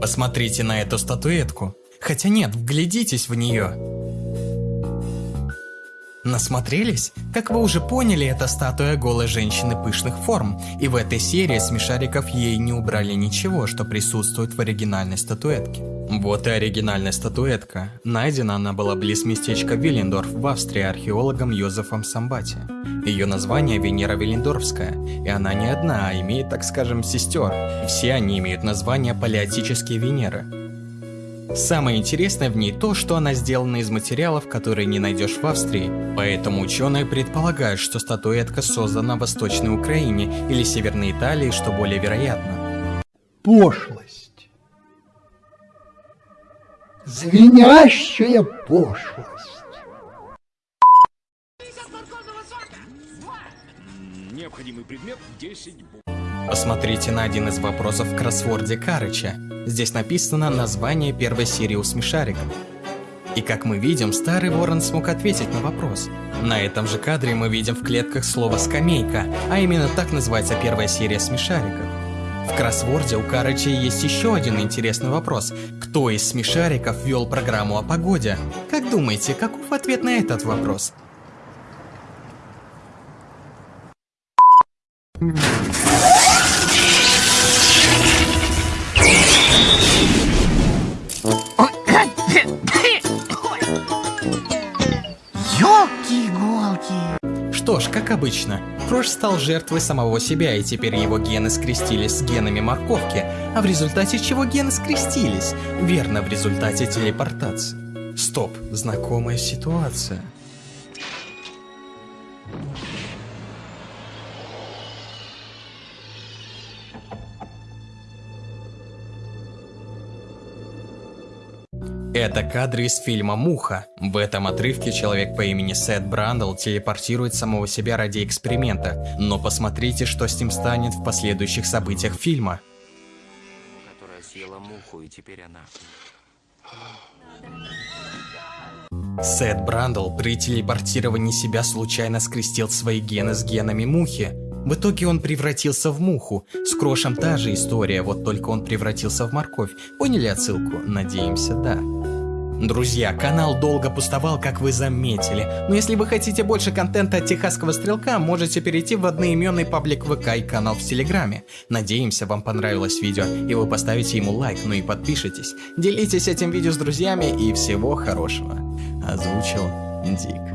Посмотрите на эту статуэтку. Хотя нет, вглядитесь в нее. Насмотрелись? Как вы уже поняли, это статуя голой женщины пышных форм, и в этой серии смешариков ей не убрали ничего, что присутствует в оригинальной статуэтке. Вот и оригинальная статуэтка. Найдена она была близ местечка Виллендорф в Австрии археологом Йозефом Самбати. Ее название Венера Виллендорфская, и она не одна, а имеет, так скажем, сестер. Все они имеют название Палеотические Венеры. Самое интересное в ней то, что она сделана из материалов, которые не найдешь в Австрии, поэтому ученые предполагают, что статуэтка создана в Восточной Украине или Северной Италии, что более вероятно. Пошлость. Звенящая пошлость. Необходимый предмет 10 Посмотрите на один из вопросов в кроссворде Карыча. Здесь написано название первой серии смешариков. И как мы видим, старый ворон смог ответить на вопрос. На этом же кадре мы видим в клетках слово «скамейка», а именно так называется первая серия смешариков. В кроссворде у Карыча есть еще один интересный вопрос. Кто из смешариков вел программу о погоде? Как думаете, каков ответ на этот вопрос? Ёлки-иголки. Что ж, как обычно, Крош стал жертвой самого себя, и теперь его гены скрестились с генами морковки, а в результате чего гены скрестились? Верно, в результате телепортации. Стоп, знакомая ситуация. Это кадры из фильма «Муха». В этом отрывке человек по имени Сет Брандл телепортирует самого себя ради эксперимента, но посмотрите, что с ним станет в последующих событиях фильма. Которая съела муху, и теперь она... Сет Брандл при телепортировании себя случайно скрестил свои гены с генами мухи. В итоге он превратился в муху. С Крошем та же история, вот только он превратился в морковь. Поняли отсылку? Надеемся, да. Друзья, канал долго пустовал, как вы заметили, но если вы хотите больше контента от Техасского Стрелка, можете перейти в одноименный паблик ВК и канал в Телеграме. Надеемся, вам понравилось видео, и вы поставите ему лайк, ну и подпишитесь. Делитесь этим видео с друзьями, и всего хорошего. Озвучил Дик.